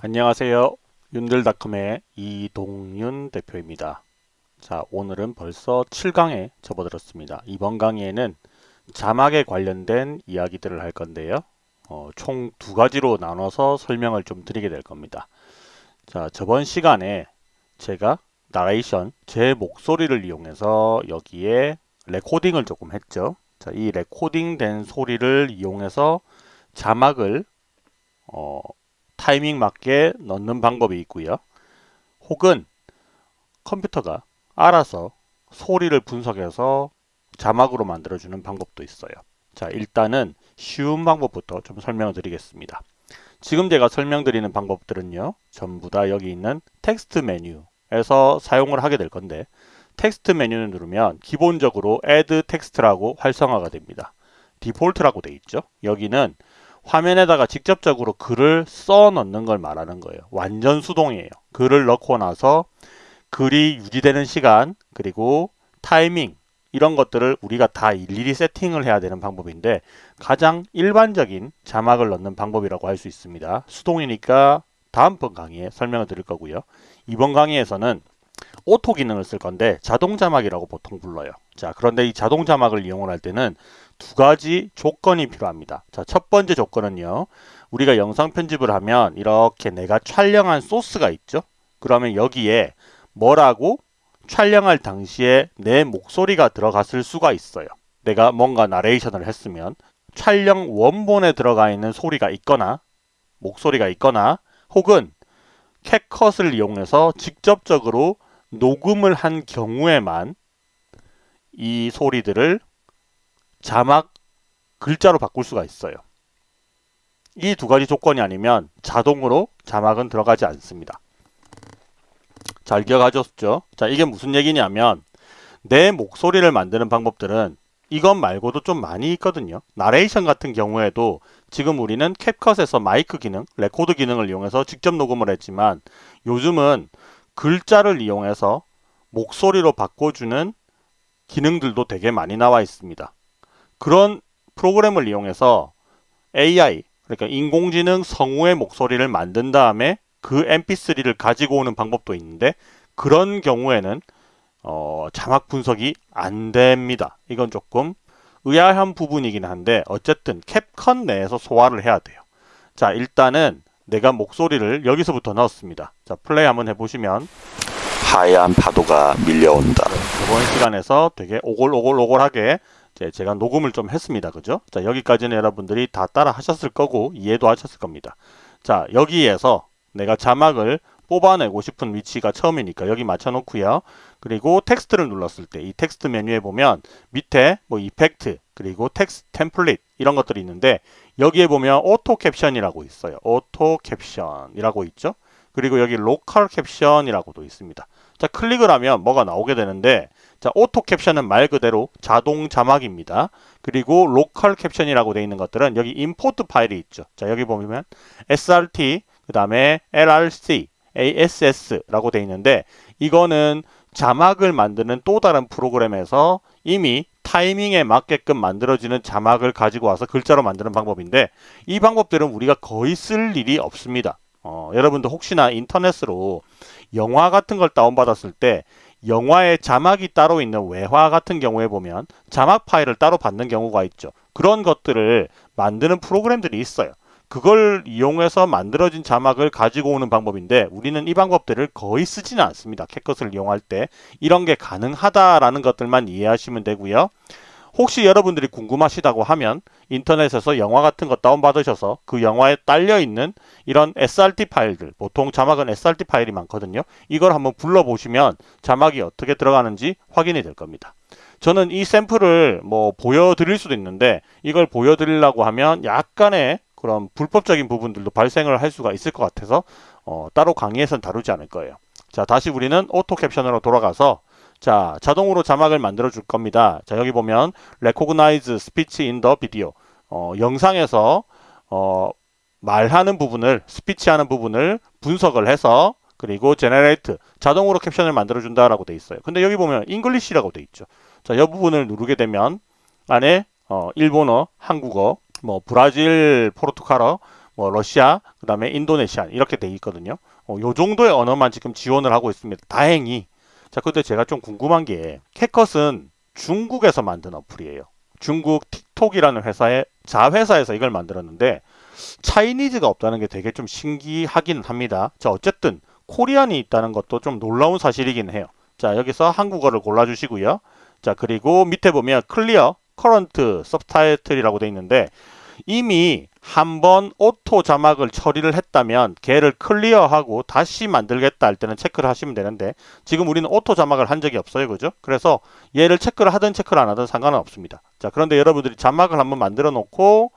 안녕하세요. 윤들닷컴의 이동윤 대표입니다. 자, 오늘은 벌써 7강에 접어들었습니다. 이번 강의에는 자막에 관련된 이야기들을 할 건데요. 어, 총 두 가지로 나눠서 설명을 좀 드리게 될 겁니다. 자, 저번 시간에 제가 나레이션, 제 목소리를 이용해서 여기에 레코딩을 조금 했죠. 자, 이 레코딩 된 소리를 이용해서 자막을 어, 타이밍 맞게 넣는 방법이 있고요. 혹은 컴퓨터가 알아서 소리를 분석해서 자막으로 만들어주는 방법도 있어요. 자, 일단은 쉬운 방법부터 좀 설명을 드리겠습니다. 지금 제가 설명드리는 방법들은요. 전부 다 여기 있는 텍스트 메뉴에서 사용을 하게 될 건데 텍스트 메뉴를 누르면 기본적으로 Add text라고 활성화가 됩니다. Default라고 돼 있죠. 여기는 화면에다가 직접적으로 글을 써 넣는 걸 말하는 거예요. 완전 수동이에요. 글을 넣고 나서 글이 유지되는 시간 그리고 타이밍 이런 것들을 우리가 다 일일이 세팅을 해야 되는 방법인데 가장 일반적인 자막을 넣는 방법이라고 할 수 있습니다. 수동이니까 다음번 강의에 설명을 드릴 거고요. 이번 강의에서는 auto 기능을 쓸 건데 자동 자막이라고 보통 불러요. 자, 그런데 이 자동 자막을 이용을 할 때는 두 가지 조건이 필요합니다. 자, 첫 번째 조건은요. 우리가 영상 편집을 하면 이렇게 내가 촬영한 소스가 있죠. 그러면 여기에 뭐라고 촬영할 당시에 내 목소리가 들어갔을 수가 있어요. 내가 뭔가 나레이션을 했으면 촬영 원본에 들어가 있는 소리가 있거나 목소리가 있거나 혹은 캣컷을 이용해서 직접적으로 녹음을 한 경우에만 이 소리들을 자막 글자로 바꿀 수가 있어요. 이 두 가지 조건이 아니면 자동으로 자막은 들어가지 않습니다. 잘 기억하셨죠? 자, 이게 무슨 얘기냐면 내 목소리를 만드는 방법들은 이것 말고도 좀 많이 있거든요. 나레이션 같은 경우에도 지금 우리는 캡컷에서 마이크 기능, 레코드 기능을 이용해서 직접 녹음을 했지만 요즘은 글자를 이용해서 목소리로 바꿔주는 기능들도 되게 많이 나와 있습니다. 그런 프로그램을 이용해서 AI, 그러니까 인공지능 성우의 목소리를 만든 다음에 그 mp3를 가지고 오는 방법도 있는데 그런 경우에는 어, 자막 분석이 안 됩니다. 이건 조금 의아한 부분이긴 한데 어쨌든 캡컷 내에서 소화를 해야 돼요. 자 일단은 내가 목소리를 여기서부터 넣었습니다. 자 플레이 한번 해보시면 하얀 파도가 밀려온다. 이번 시간에서 되게 오골오골오골하게 제가 녹음을 좀 했습니다. 그죠? 자 여기까지는 여러분들이 다 따라 하셨을 거고 이해도 하셨을 겁니다. 자 여기에서 내가 자막을 뽑아내고 싶은 위치가 처음이니까 여기 맞춰 놓고요. 그리고 텍스트를 눌렀을 때 이 텍스트 메뉴에 보면 밑에 뭐 effect 그리고 text template 이런 것들이 있는데 여기에 보면 auto caption이라고 있어요. auto caption이라고 있죠. 그리고 여기 local caption이라고도 있습니다. 자 클릭을 하면 뭐가 나오게 되는데 자 auto caption은 말 그대로 자동 자막입니다. 그리고 local caption이라고 되어 있는 것들은 여기 import file이 있죠. 자 여기 보면 srt 그 다음에 lrc ASS라고 되어 있는데 이거는 자막을 만드는 또 다른 프로그램에서 이미 타이밍에 맞게끔 만들어지는 자막을 가지고 와서 글자로 만드는 방법인데 이 방법들은 우리가 거의 쓸 일이 없습니다. 어, 여러분도 혹시나 인터넷으로 영화 같은 걸 다운받았을 때 영화에 자막이 따로 있는 외화 같은 경우에 보면 자막 파일을 따로 받는 경우가 있죠. 그런 것들을 만드는 프로그램들이 있어요. 그걸 이용해서 만들어진 자막을 가지고 오는 방법인데 우리는 이 방법들을 거의 쓰지는 않습니다. 캣컷을 이용할 때 이런 게 가능하다라는 것들만 이해하시면 되고요. 혹시 여러분들이 궁금하시다고 하면 인터넷에서 영화 같은 거 다운받으셔서 그 영화에 딸려있는 이런 SRT 파일들 보통 자막은 SRT 파일이 많거든요. 이걸 한번 불러보시면 자막이 어떻게 들어가는지 확인이 될 겁니다. 저는 이 샘플을 뭐 보여드릴 수도 있는데 이걸 보여드리려고 하면 약간의 그런 불법적인 부분들도 발생을 할 수가 있을 것 같아서 어, 따로 강의에선 다루지 않을 거예요. 자 다시 우리는 auto caption으로 돌아가서 자 자동으로 자막을 만들어 줄 겁니다. 자 여기 보면 recognize speech in the video 어, 영상에서 어, 말하는 부분을 스피치 하는 부분을 분석을 해서 그리고 generate 자동으로 캡션을 만들어 준다라고 돼 있어요. 근데 여기 보면 English라고 돼 있죠. 자, 이 부분을 누르게 되면 안에 어, 일본어, 한국어, 뭐 브라질, 포르투갈어, 뭐 러시아, 그 다음에 인도네시아 이렇게 돼 있거든요. 어, 요 정도의 언어만 지금 지원을 하고 있습니다. 다행히. 자, 근데 제가 좀 궁금한 게 CapCut은 중국에서 만든 어플이에요. 중국 틱톡이라는 회사의 자회사에서 이걸 만들었는데 Chinese가 없다는 게 되게 좀 신기하긴 합니다. 자, 어쨌든 Korean이 있다는 것도 좀 놀라운 사실이긴 해요. 자, 여기서 한국어를 골라주시고요. 자, 그리고 밑에 보면 clear, current, subtitle이라고 돼 있는데 이미 한번 auto 자막을 처리를 했다면 걔를 clear하고 다시 만들겠다 할 때는 체크를 하시면 되는데 지금 우리는 auto 자막을 한 적이 없어요. 그죠? 그래서 얘를 체크를 하든 체크를 안 하든 상관은 없습니다. 자, 그런데 여러분들이 자막을 한번 만들어 놓고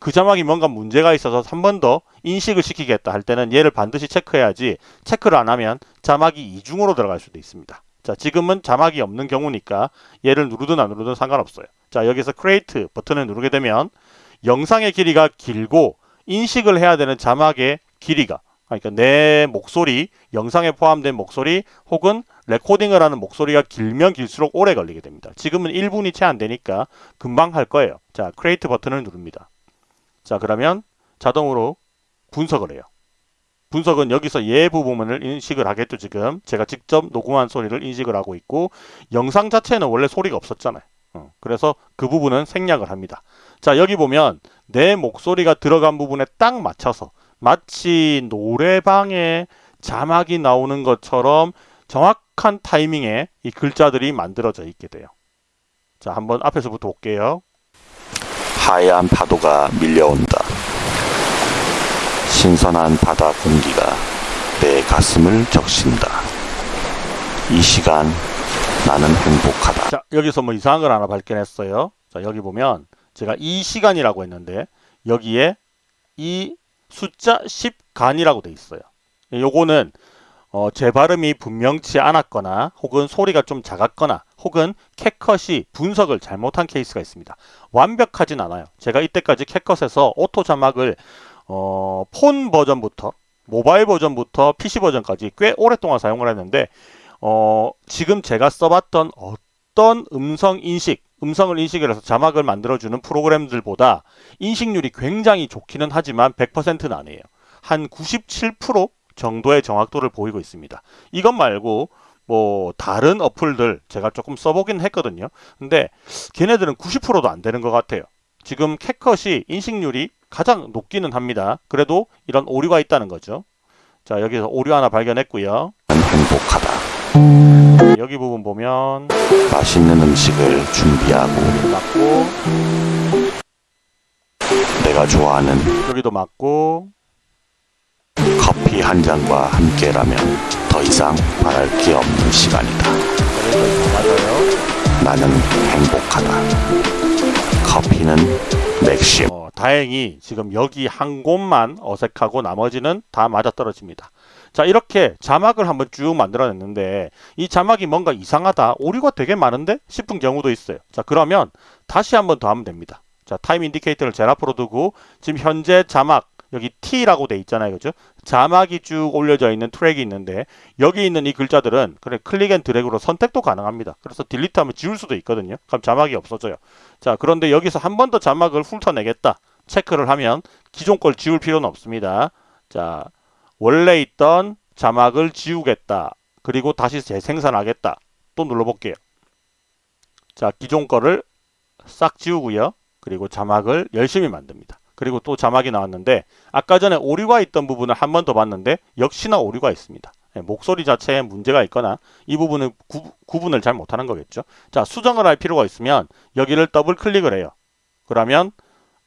그 자막이 뭔가 문제가 있어서 한 번 더 인식을 시키겠다 할 때는 얘를 반드시 체크해야지 체크를 안 하면 자막이 이중으로 들어갈 수도 있습니다. 자, 지금은 자막이 없는 경우니까 얘를 누르든 안 누르든 상관없어요. 자, 여기서 create 버튼을 누르게 되면 영상의 길이가 길고 인식을 해야 되는 자막의 길이가 그러니까 내 목소리, 영상에 포함된 목소리 혹은 레코딩을 하는 목소리가 길면 길수록 오래 걸리게 됩니다. 지금은 1분이 채 안 되니까 금방 할 거예요. 자, create 버튼을 누릅니다. 자, 그러면 자동으로 분석을 해요. 분석은 여기서 예부 부분을 인식을 하겠죠, 지금. 제가 직접 녹음한 소리를 인식을 하고 있고 영상 자체는 원래 소리가 없었잖아요. 어, 그래서 그 부분은 생략을 합니다. 자, 여기 보면 내 목소리가 들어간 부분에 딱 맞춰서 마치 노래방에 자막이 나오는 것처럼 정확한 타이밍에 이 글자들이 만들어져 있게 돼요. 자, 한번 앞에서부터 볼게요. 하얀 파도가 밀려온다. 신선한 바다 공기가 내 가슴을 적신다. 이 시간 나는 행복하다. 자, 여기서 뭐 이상한 걸 하나 발견했어요. 자, 여기 보면 제가 이 시간이라고 했는데 여기에 이 숫자 10간이라고 돼 있어요. 요거는 어, 제 발음이 분명치 않았거나 혹은 소리가 좀 작았거나 혹은 캣컷이 분석을 잘못한 케이스가 있습니다. 완벽하진 않아요. 제가 이때까지 CapCut에서 auto 자막을 어, 폰 버전부터 모바일 버전부터 PC 버전까지 꽤 오랫동안 사용을 했는데 어, 지금 제가 써봤던 어떤 음성 인식, 음성을 인식을 해서 자막을 만들어주는 프로그램들보다 인식률이 굉장히 좋기는 하지만 100%는 아니에요. 한 97% 정도의 정확도를 보이고 있습니다. 이것 말고 뭐 다른 어플들 제가 조금 써보긴 했거든요. 근데 걔네들은 90%도 안 되는 것 같아요. 지금 캣컷이 인식률이 가장 높기는 합니다. 그래도 이런 오류가 있다는 거죠. 자 여기서 오류 하나 발견했고요. 행복하다. 여기 부분 보면 맛있는 음식을 준비하고 맞고 내가 좋아하는 여기도 맞고 커피 한 잔과 함께라면 더 이상 바랄 게 없는 시간이다. 맞아요. 나는 행복하다. 커피는 맥심. 어, 다행히 지금 여기 한 곳만 어색하고 나머지는 다 맞아떨어집니다. 자 이렇게 자막을 한번 쭉 만들어냈는데 이 자막이 뭔가 이상하다 오류가 되게 많은데 싶은 경우도 있어요. 자 그러면 다시 한번 더 하면 됩니다. 자 time indicator를 제일 앞으로 두고 지금 현재 자막 여기 T라고 돼 있잖아요. 그죠? 자막이 쭉 올려져 있는 트랙이 있는데 여기 있는 이 글자들은 그래 click and drag로 선택도 가능합니다. 그래서 delete하면 지울 수도 있거든요. 그럼 자막이 없어져요. 자 그런데 여기서 한 번 더 자막을 훑어내겠다 체크를 하면 기존 걸 지울 필요는 없습니다. 자 원래 있던 자막을 지우겠다. 그리고 다시 재생산하겠다. 또 눌러볼게요. 자 기존 거를 싹 지우고요. 그리고 자막을 열심히 만듭니다. 그리고 또 자막이 나왔는데 아까 전에 오류가 있던 부분을 한 번 더 봤는데 역시나 오류가 있습니다. 예, 목소리 자체에 문제가 있거나 이 부분은 구, 구분을 잘 못하는 거겠죠. 자 수정을 할 필요가 있으면 여기를 더블 클릭을 해요. 그러면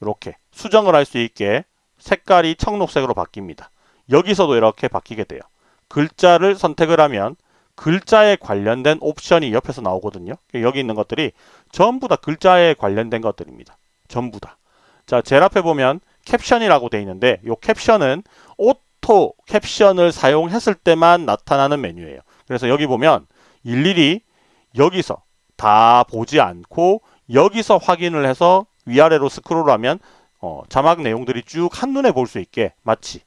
이렇게 수정을 할 수 있게 색깔이 청록색으로 바뀝니다. 여기서도 이렇게 바뀌게 돼요. 글자를 선택을 하면 글자에 관련된 옵션이 옆에서 나오거든요. 여기 있는 것들이 전부 다 글자에 관련된 것들입니다. 전부 다. 자, 제일 앞에 보면 캡션이라고 되어 있는데 이 캡션은 auto caption을 사용했을 때만 나타나는 메뉴예요. 그래서 여기 보면 일일이 여기서 다 보지 않고 여기서 확인을 해서 위아래로 스크롤하면 어, 자막 내용들이 쭉 한눈에 볼 수 있게 마치 어,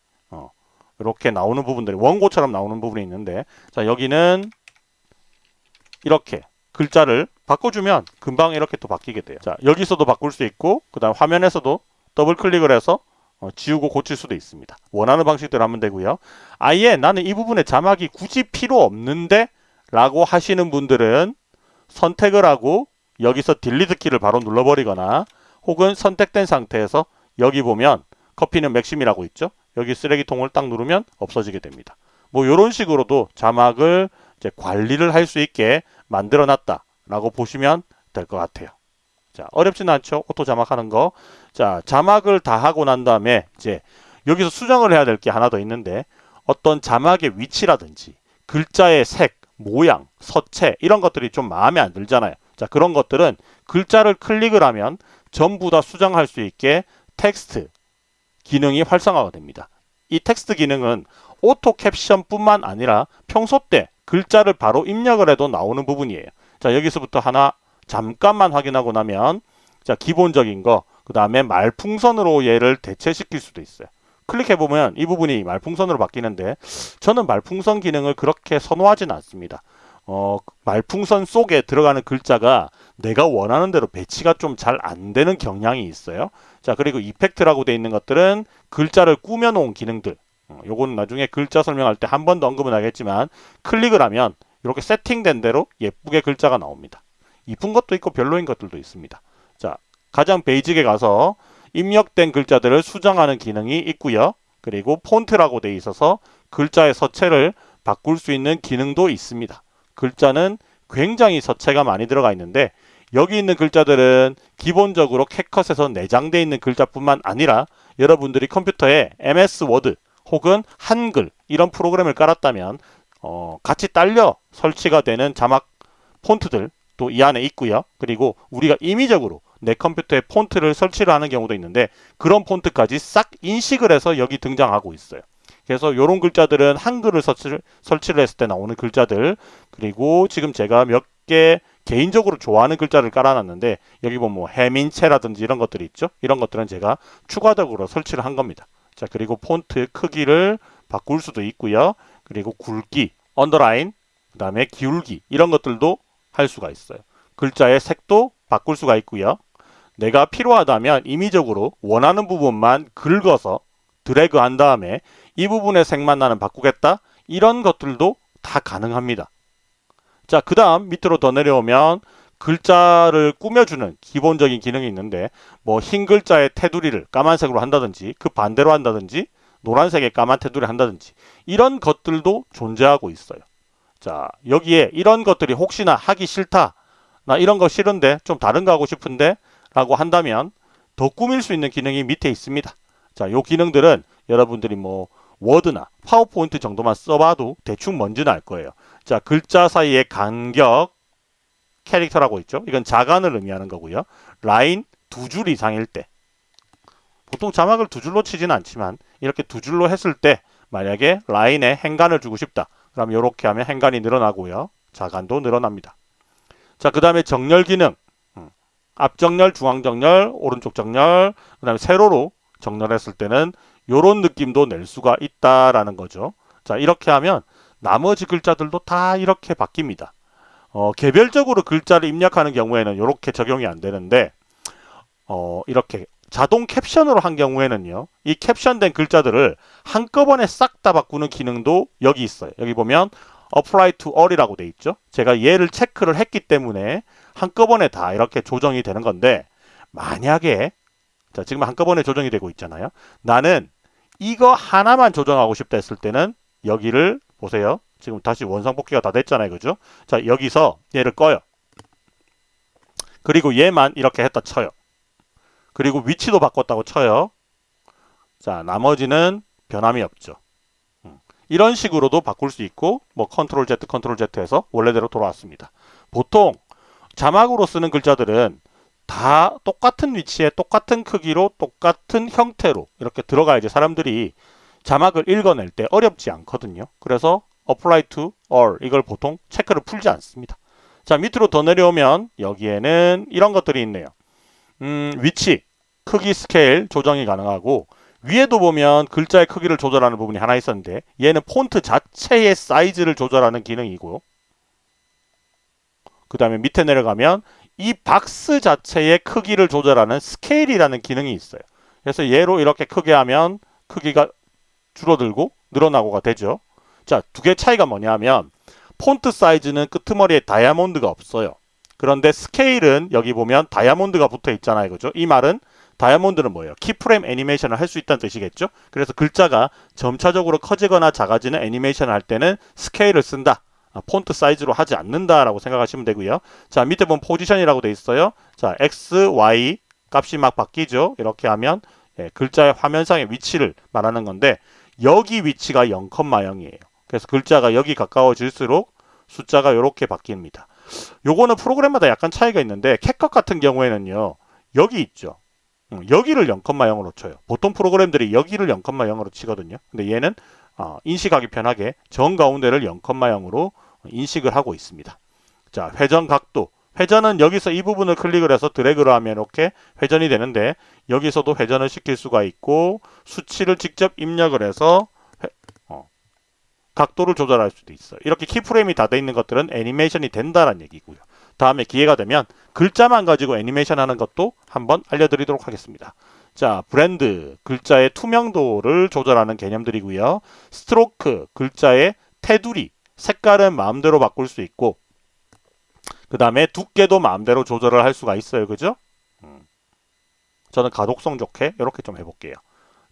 이렇게 나오는 부분들이 원고처럼 나오는 부분이 있는데 자 여기는 이렇게 글자를 바꿔주면 금방 이렇게 또 바뀌게 돼요. 자 여기서도 바꿀 수 있고 그 다음 화면에서도 더블 클릭을 해서 어, 지우고 고칠 수도 있습니다. 원하는 방식대로 하면 되고요. 아예 나는 이 부분에 자막이 굳이 필요 없는데 라고 하시는 분들은 선택을 하고 여기서 delete 키를 바로 눌러버리거나 혹은 선택된 상태에서 여기 보면 커피는 맥심이라고 있죠. 여기 쓰레기통을 딱 누르면 없어지게 됩니다. 뭐 이런 식으로도 자막을 이제 관리를 할 수 있게 만들어 놨다라고 보시면 될 것 같아요. 자, 어렵지는 않죠. auto 자막하는 거. 자, 자막을 다 하고 난 다음에 이제 여기서 수정을 해야 될 게 하나 더 있는데 어떤 자막의 위치라든지 글자의 색, 모양, 서체 이런 것들이 좀 마음에 안 들잖아요. 자, 그런 것들은 글자를 클릭을 하면 전부 다 수정할 수 있게 텍스트 기능이 활성화가 됩니다. 이 텍스트 기능은 auto caption뿐만 아니라 평소 때 글자를 바로 입력을 해도 나오는 부분이에요. 자, 여기서부터 하나 잠깐만 확인하고 나면 자, 기본적인 거, 그 다음에 말풍선으로 얘를 대체시킬 수도 있어요. 클릭해보면 이 부분이 말풍선으로 바뀌는데 저는 말풍선 기능을 그렇게 선호하지는 않습니다. 어, 말풍선 속에 들어가는 글자가 내가 원하는 대로 배치가 좀 잘 안 되는 경향이 있어요. 자, 그리고 이펙트라고 되어 있는 것들은 글자를 꾸며 놓은 기능들. 어, 요거는 나중에 글자 설명할 때 한 번 더 언급은 하겠지만 클릭을 하면 이렇게 세팅된 대로 예쁘게 글자가 나옵니다. 이쁜 것도 있고 별로인 것들도 있습니다. 자, 가장 베이직에 가서 입력된 글자들을 수정하는 기능이 있고요. 그리고 폰트라고 되어 있어서 글자의 서체를 바꿀 수 있는 기능도 있습니다. 글자는 굉장히 서체가 많이 들어가 있는데 여기 있는 글자들은 기본적으로 CapCut에서 내장되어 있는 글자뿐만 아니라 여러분들이 컴퓨터에 MS 워드 혹은 한글 이런 프로그램을 깔았다면 어, 같이 딸려 설치가 되는 자막 폰트들 또 이 안에 있고요. 그리고 우리가 임의적으로 내 컴퓨터에 폰트를 설치를 하는 경우도 있는데 그런 폰트까지 싹 인식을 해서 여기 등장하고 있어요. 그래서 이런 글자들은 한글을 설치를, 설치를 했을 때 나오는 글자들 그리고 지금 제가 몇개 개인적으로 좋아하는 글자를 깔아놨는데 여기 보면 뭐 해민체라든지 이런 것들이 있죠. 이런 것들은 제가 추가적으로 설치를 한 겁니다. 자 그리고 폰트 크기를 바꿀 수도 있고요. 그리고 굵기, 언더라인, 그 다음에 기울기 이런 것들도 할 수가 있어요. 글자의 색도 바꿀 수가 있고요. 내가 필요하다면 임의적으로 원하는 부분만 긁어서 드래그 한 다음에 이 부분의 색만 나는 바꾸겠다 이런 것들도 다 가능합니다. 자, 그 다음 밑으로 더 내려오면 글자를 꾸며주는 기본적인 기능이 있는데 뭐 흰 글자의 테두리를 까만색으로 한다든지 그 반대로 한다든지 노란색의 까만 테두리 한다든지 이런 것들도 존재하고 있어요. 자, 여기에 이런 것들이 혹시나 하기 싫다. 나 이런 거 싫은데 좀 다른 거 하고 싶은데 라고 한다면 더 꾸밀 수 있는 기능이 밑에 있습니다. 자, 요 기능들은 여러분들이 뭐 워드나 파워포인트 정도만 써봐도 대충 뭔지는 알 거예요. 자, 글자 사이의 간격 캐릭터라고 있죠. 이건 자간을 의미하는 거고요. 라인 두 줄 이상일 때 보통 자막을 두 줄로 치지는 않지만 이렇게 두 줄로 했을 때 만약에 라인에 행간을 주고 싶다. 그럼 이렇게 하면 행간이 늘어나고요. 자간도 늘어납니다. 자, 그 다음에 정렬 기능. 음, 앞정렬, 중앙정렬, 오른쪽 정렬, 그 다음에 세로로 정렬했을 때는 이런 느낌도 낼 수가 있다라는 거죠. 자, 이렇게 하면 나머지 글자들도 다 이렇게 바뀝니다. 어, 개별적으로 글자를 입력하는 경우에는 이렇게 적용이 안 되는데 어, 이렇게 자동 캡션으로 한 경우에는요. 이 캡션된 글자들을 한꺼번에 싹 다 바꾸는 기능도 여기 있어요. 여기 보면 apply to all이라고 돼 있죠. 제가 얘를 체크를 했기 때문에 한꺼번에 다 이렇게 조정이 되는 건데 만약에 자 지금 한꺼번에 조정이 되고 있잖아요. 나는 이거 하나만 조정하고 싶다 했을 때는 여기를 보세요. 지금 다시 원상복귀가 다 됐잖아요. 그죠? 자 여기서 얘를 꺼요. 그리고 얘만 이렇게 했다 쳐요. 그리고 위치도 바꿨다고 쳐요. 자, 나머지는 변함이 없죠. 음, 이런 식으로도 바꿀 수 있고 뭐 컨트롤 Z, 컨트롤 Z 해서 원래대로 돌아왔습니다. 보통 자막으로 쓰는 글자들은 다 똑같은 위치에 똑같은 크기로 똑같은 형태로 이렇게 들어가야지 사람들이 자막을 읽어낼 때 어렵지 않거든요. 그래서 apply to all 이걸 보통 체크를 풀지 않습니다. 자 밑으로 더 내려오면 여기에는 이런 것들이 있네요. 음, 위치, 크기 스케일 조정이 가능하고 위에도 보면 글자의 크기를 조절하는 부분이 하나 있었는데 얘는 폰트 자체의 사이즈를 조절하는 기능이고 그 다음에 밑에 내려가면 이 박스 자체의 크기를 조절하는 스케일이라는 기능이 있어요. 그래서 얘로 이렇게 크게 하면 크기가 줄어들고 늘어나고가 되죠. 자, 두 개 차이가 뭐냐면 폰트 사이즈는 끄트머리에 다이아몬드가 없어요. 그런데 스케일은 여기 보면 다이아몬드가 붙어 있잖아요. 그죠? 이 말은 다이아몬드는 뭐예요? keyframe 애니메이션을 할 수 있다는 뜻이겠죠? 그래서 글자가 점차적으로 커지거나 작아지는 애니메이션을 할 때는 스케일을 쓴다. 아, 폰트 사이즈로 하지 않는다라고 생각하시면 되고요. 자, 밑에 보면 포지션이라고 돼 있어요. 자, X, Y 값이 막 바뀌죠. 이렇게 하면 예, 글자의 화면상의 위치를 말하는 건데 여기 위치가 0,0이에요. 그래서 글자가 여기 가까워질수록 숫자가 이렇게 바뀝니다. 요거는 프로그램마다 약간 차이가 있는데 캣컷 같은 경우에는요. 여기 있죠. 음, 여기를 0,0으로 쳐요. 보통 프로그램들이 여기를 0,0으로 치거든요. 근데 얘는 어, 인식하기 편하게 정 가운데를 0,0으로 인식을 하고 있습니다. 자, 회전 각도. 회전은 여기서 이 부분을 클릭을 해서 드래그를 하면 이렇게 회전이 되는데 여기서도 회전을 시킬 수가 있고 수치를 직접 입력을 해서 회, 어, 각도를 조절할 수도 있어요. 이렇게 키프레임이 다 돼 있는 것들은 애니메이션이 된다는 얘기고요. 다음에 기회가 되면 글자만 가지고 애니메이션 하는 것도 한번 알려드리도록 하겠습니다. 자, 브랜드, 글자의 투명도를 조절하는 개념들이고요. 스트로크, 글자의 테두리, 색깔은 마음대로 바꿀 수 있고 그 다음에 두께도 마음대로 조절을 할 수가 있어요. 그죠? 음. 저는 가독성 좋게 이렇게 좀 해볼게요.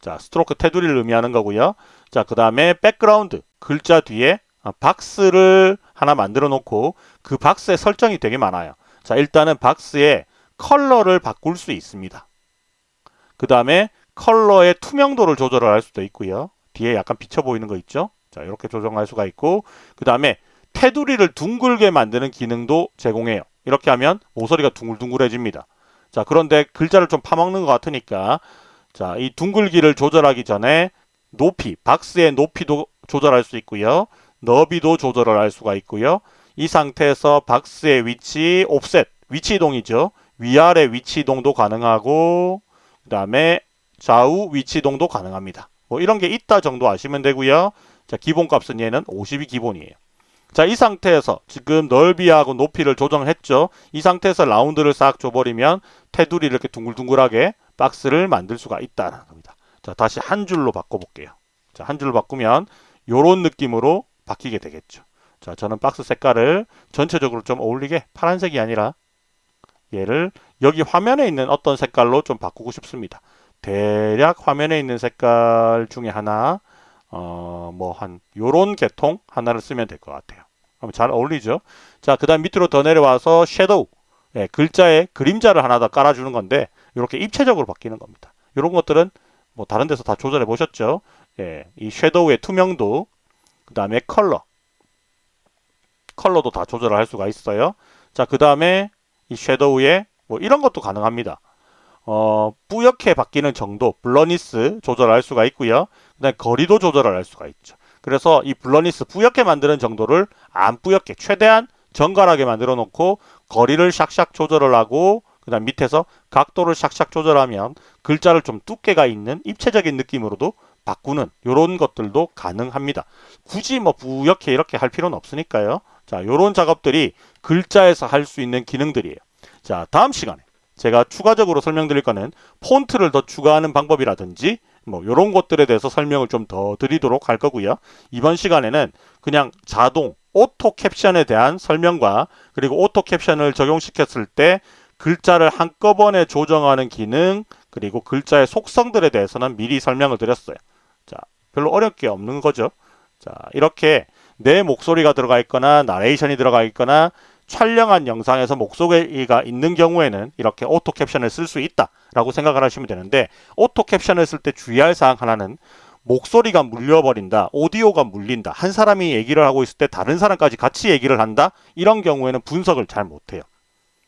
자, 스트로크 테두리를 의미하는 거고요. 자, 그 다음에 백그라운드, 글자 뒤에 아, 박스를 하나 만들어 놓고 그 박스에 설정이 되게 많아요. 자, 일단은 박스의 컬러를 바꿀 수 있습니다. 그 다음에 컬러의 투명도를 조절을 할 수도 있고요. 뒤에 약간 비쳐 보이는 거 있죠? 자, 이렇게 조정할 수가 있고 그 다음에 테두리를 둥글게 만드는 기능도 제공해요. 이렇게 하면 모서리가 둥글둥글해집니다. 자, 그런데 글자를 좀 파먹는 것 같으니까 자, 이 둥글기를 조절하기 전에 높이, 박스의 높이도 조절할 수 있고요. 너비도 조절을 할 수가 있고요. 이 상태에서 박스의 위치, 옵셋, 위치 이동이죠. 위아래 위치 이동도 가능하고 그 다음에 좌우 위치 이동도 가능합니다. 뭐 이런 게 있다 정도 아시면 되고요. 자, 기본값은 얘는 50이 기본이에요. 자, 이 상태에서 지금 넓이하고 높이를 조정했죠. 이 상태에서 라운드를 싹 줘버리면 테두리 이렇게 둥글둥글하게 박스를 만들 수가 있다는 겁니다. 자, 다시 한 줄로 바꿔볼게요. 자, 한 줄로 바꾸면 이런 느낌으로 바뀌게 되겠죠. 자, 저는 박스 색깔을 전체적으로 좀 어울리게 파란색이 아니라 얘를 여기 화면에 있는 어떤 색깔로 좀 바꾸고 싶습니다. 대략 화면에 있는 색깔 중에 하나 어, 뭐 한 요런 계통 하나를 쓰면 될 것 같아요. 그럼 잘 어울리죠? 자, 그 다음 밑으로 더 내려와서 shadow 예, 글자에 그림자를 하나 더 깔아주는 건데 이렇게 입체적으로 바뀌는 겁니다. 이런 것들은 뭐 다른 데서 다 조절해 보셨죠? 예, 이 shadow의 투명도 그 다음에 컬러 컬러도 다 조절을 할 수가 있어요. 자, 그 다음에 이 shadow에 뭐 이런 것도 가능합니다. 어, 뿌옇게 바뀌는 정도, blurriness 조절할 수가 있고요. 그다음 거리도 조절을 할 수가 있죠. 그래서 이 블러니스 뿌옇게 만드는 정도를 안 뿌옇게 최대한 정갈하게 만들어 놓고 거리를 샥샥 조절을 하고 그 다음 밑에서 각도를 샥샥 조절하면 글자를 좀 두께가 있는 입체적인 느낌으로도 바꾸는 이런 것들도 가능합니다. 굳이 뭐 뿌옇게 이렇게 할 필요는 없으니까요. 자, 이런 작업들이 글자에서 할 수 있는 기능들이에요. 자, 다음 시간에 제가 추가적으로 설명드릴 거는 폰트를 더 추가하는 방법이라든지 뭐 이런 것들에 대해서 설명을 좀 더 드리도록 할 거고요. 이번 시간에는 그냥 자동 auto caption에 대한 설명과 그리고 auto caption을 적용시켰을 때 글자를 한꺼번에 조정하는 기능 그리고 글자의 속성들에 대해서는 미리 설명을 드렸어요. 자, 별로 어려울 게 없는 거죠. 자, 이렇게 내 목소리가 들어가 있거나 나레이션이 들어가 있거나 촬영한 영상에서 목소리가 있는 경우에는 이렇게 auto caption을 쓸 수 있다라고 생각을 하시면 되는데 auto caption을 쓸 때 주의할 사항 하나는 목소리가 물려버린다, 오디오가 물린다, 한 사람이 얘기를 하고 있을 때 다른 사람까지 같이 얘기를 한다 이런 경우에는 분석을 잘 못해요.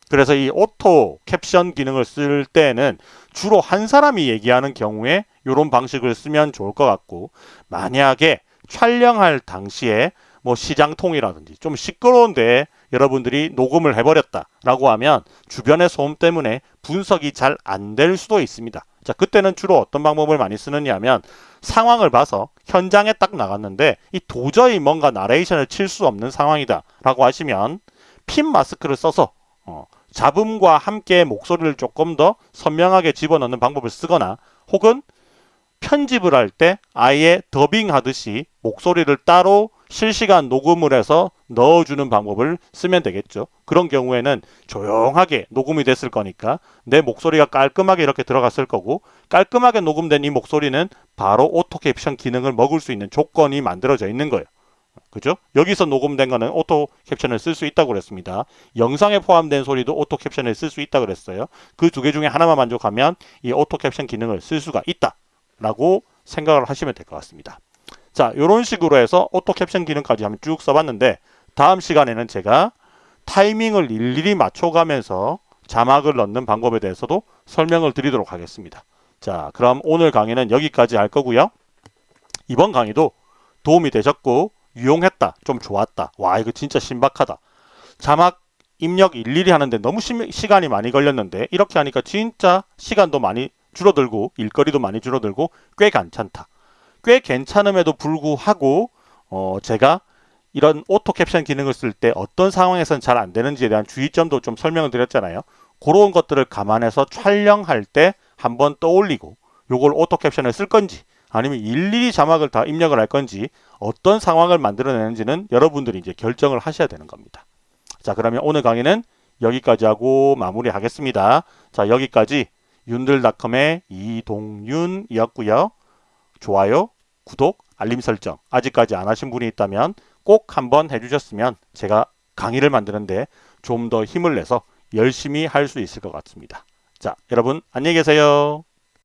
그래서 이 auto caption 기능을 쓸 때는 주로 한 사람이 얘기하는 경우에 이런 방식을 쓰면 좋을 것 같고 만약에 촬영할 당시에 뭐 시장통이라든지 좀 시끄러운데 여러분들이 녹음을 해버렸다라고 하면 주변의 소음 때문에 분석이 잘 안 될 수도 있습니다. 자, 그때는 주로 어떤 방법을 많이 쓰느냐 하면 상황을 봐서 현장에 딱 나갔는데 이 도저히 뭔가 나레이션을 칠 수 없는 상황이다 라고 하시면 핀 마스크를 써서 어, 잡음과 함께 목소리를 조금 더 선명하게 집어넣는 방법을 쓰거나 혹은 편집을 할 때 아예 더빙 하듯이 목소리를 따로 실시간 녹음을 해서 넣어주는 방법을 쓰면 되겠죠. 그런 경우에는 조용하게 녹음이 됐을 거니까 내 목소리가 깔끔하게 이렇게 들어갔을 거고 깔끔하게 녹음된 이 목소리는 바로 auto caption 기능을 먹을 수 있는 조건이 만들어져 있는 거예요. 그죠? 여기서 녹음된 거는 auto caption을 쓸 수 있다고 그랬습니다. 영상에 포함된 소리도 auto caption을 쓸 수 있다고 그랬어요. 그 두 개 중에 하나만 만족하면 이 auto caption 기능을 쓸 수가 있다 라고 생각을 하시면 될 것 같습니다. 자, 이런 식으로 해서 auto caption 기능까지 한번 쭉 써봤는데 다음 시간에는 제가 타이밍을 일일이 맞춰가면서 자막을 넣는 방법에 대해서도 설명을 드리도록 하겠습니다. 자, 그럼 오늘 강의는 여기까지 할 거고요. 이번 강의도 도움이 되셨고 유용했다, 좀 좋았다. 와, 이거 진짜 신박하다. 자막 입력 일일이 하는데 너무 시, 시간이 많이 걸렸는데 이렇게 하니까 진짜 시간도 많이 줄어들고 일거리도 많이 줄어들고 꽤 괜찮다. 꽤 괜찮음에도 불구하고 어, 제가 이런 auto caption 기능을 쓸 때 어떤 상황에서는 잘 안 되는지에 대한 주의점도 좀 설명을 드렸잖아요. 그런 것들을 감안해서 촬영할 때 한번 떠올리고 요걸 auto caption을 쓸 건지 아니면 일일이 자막을 다 입력을 할 건지 어떤 상황을 만들어내는지는 여러분들이 이제 결정을 하셔야 되는 겁니다. 자 그러면 오늘 강의는 여기까지 하고 마무리하겠습니다. 자 여기까지 윤들닷컴의 이동윤이었고요. 좋아요, 구독, 알림 설정 아직까지 안 하신 분이 있다면 꼭 한번 해주셨으면 제가 강의를 만드는데 좀 더 힘을 내서 열심히 할 수 있을 것 같습니다. 자 여러분 안녕히 계세요.